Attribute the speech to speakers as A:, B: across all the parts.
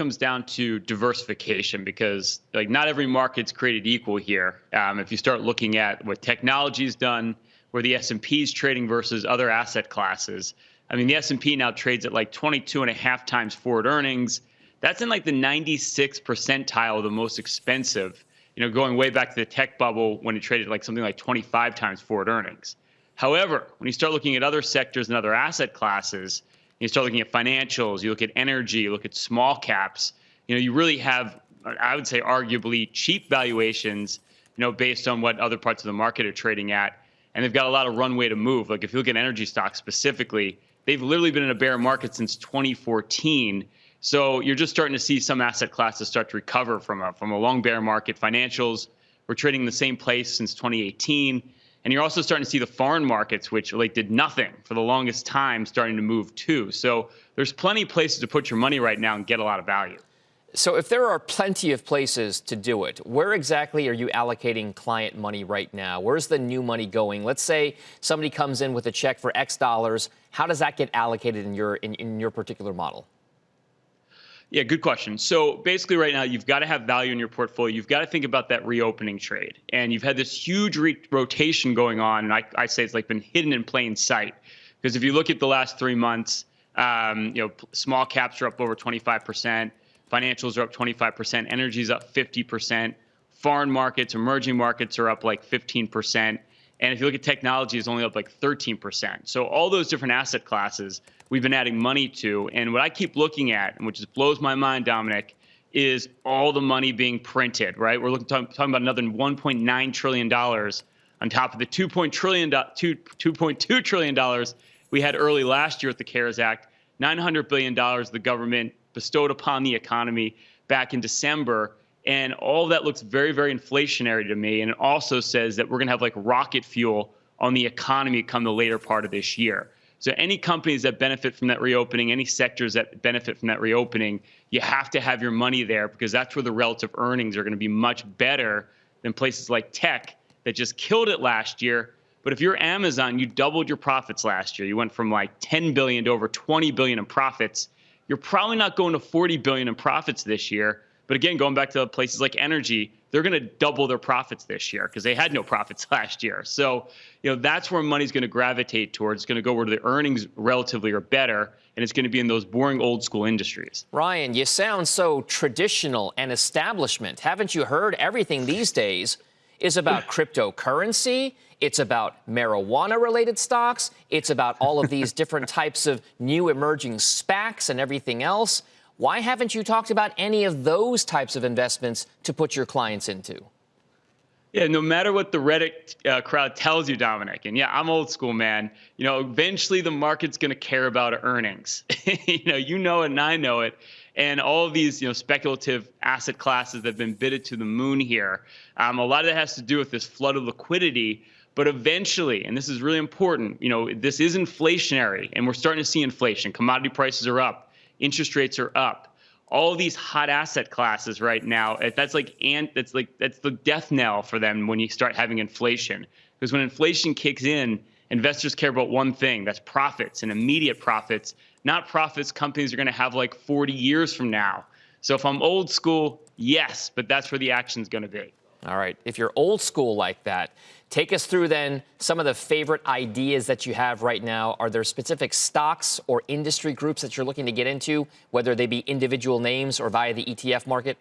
A: comes down to diversification because like not every market's created equal here. Um, if you start looking at what technology's done, where the S&P is trading versus other asset classes, I mean the S&P now trades at like 22 and a half times forward earnings. That's in like the 96 percentile of the most expensive. You know, going way back to the tech bubble when it traded like something like 25 times forward earnings. However, when you start looking at other sectors and other asset classes, you start looking at financials, you look at energy, you look at small caps, you know, you really have, I would say, arguably cheap valuations, you know, based on what other parts of the market are trading at. And they've got a lot of runway to move. Like if you look at energy stocks specifically, they've literally been in a bear market since 2014. So you're just starting to see some asset classes start to recover from a from a long bear market. Financials, we're trading in the same place since 2018. And you're also starting to see the foreign markets, which like did nothing for the longest time, starting to move too. So there's plenty of places to put your money right now and get a lot of value.
B: So if there are plenty of places to do it, where exactly are you allocating client money right now? Where's the new money going? Let's say somebody comes in with a check for X dollars. How does that get allocated in your in, in your particular model?
A: Yeah, good question. So basically, right now, you've got to have value in your portfolio. You've got to think about that reopening trade. And you've had this huge rotation going on. And I, I, say it's like been hidden in plain sight. Because if you look at the last three months, um, you know, small caps are up over 25%, financials are up 25%, energy is up 50%, foreign markets, emerging markets are up like 15%. And if you look at technology, it's only up like 13%. So all those different asset classes we've been adding money to. And what I keep looking at, and which just blows my mind, Dominic, is all the money being printed, right? We're looking talking, about another 1.9 trillion dollars on top of the 2.2 trillion, 2.2 trillion dollars we had early last year with the CARES Act. 900 billion dollars the government bestowed upon the economy back in December. And all that looks very, very inflationary to me. And it also says that we're going to have like rocket fuel on the economy come the later part of this year. So any companies that benefit from that reopening, any sectors that benefit from that reopening, you have to have your money there because that's where the relative earnings are going to be much better than places like tech that just killed it last year. But if you're Amazon, you doubled your profits last year. You went from like 10 billion to over 20 billion in profits. You're probably not going to 40 billion in profits this year. But again, going back to places like energy, they're going to double their profits this year because they had no profits last year. So, you know, that's where money's going to gravitate towards. It's going to go where the earnings relatively are better, and it's going to be in those boring old school industries.
B: Ryan, you sound so traditional and establishment. Haven't you heard everything these days is about cryptocurrency? It's about marijuana related stocks. It's about all of these different types of new emerging SPACs and everything else. Why haven't you talked about any of those types of investments to put your clients into?
A: Yeah, no matter what the Reddit uh, crowd tells you, Dominic, and yeah, I'm old school, man. You know, eventually the market's going to care about earnings. you know, you know it and I know it. And all of these, you know, speculative asset classes that have been bidded to the moon here, um, a lot of that has to do with this flood of liquidity. But eventually, and this is really important, you know, this is inflationary, and we're starting to see inflation. Commodity prices are up interest rates are up. All these hot asset classes right now, that's like and that's like that's the death knell for them when you start having inflation. Because when inflation kicks in, investors care about one thing, that's profits and immediate profits, not profits companies are going to have like 40 years from now. So if I'm old school, yes, but that's where the action's going to be.
B: All right. If you're old school like that, take us through then some of the favorite ideas that you have right now. Are there specific stocks or industry groups that you're looking to get into, whether they be individual names or via the ETF market?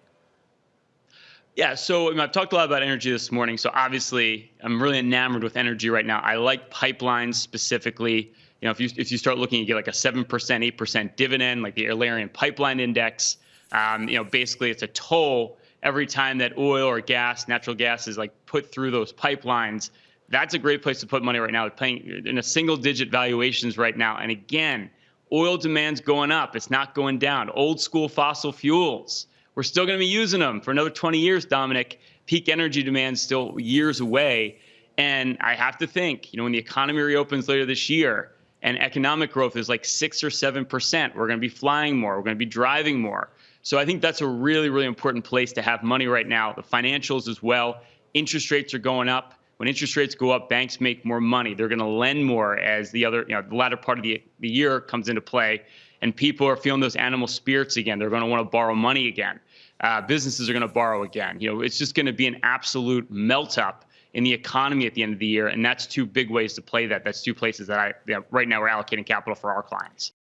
A: Yeah, so I've talked a lot about energy this morning. So obviously, I'm really enamored with energy right now. I like pipelines specifically. You know, if you if you start looking, you get like a seven percent, eight percent dividend, like the Alerian Pipeline Index. Um, you know, basically, it's a toll every time that oil or gas, natural gas is like put through those pipelines, that's a great place to put money right now. Paying in a single digit valuations right now. And again, oil demand's going up. It's not going down. Old school fossil fuels. We're still going to be using them for another 20 years, Dominic. Peak energy demand's still years away. And I have to think, you know, when the economy reopens later this year and economic growth is like six or seven percent, we're going to be flying more. We're going to be driving more. So I think that's a really, really important place to have money right now. The financials as well. Interest rates are going up. When interest rates go up, banks make more money. They're going to lend more as the other, you know, the latter part of the, the year comes into play. and people are feeling those animal spirits again. They're going to want to borrow money again. Uh, businesses are going to borrow again. You know, it's just going to be an absolute melt up in the economy at the end of the year, and that's two big ways to play that. That's two places that I right now we're allocating capital for our clients.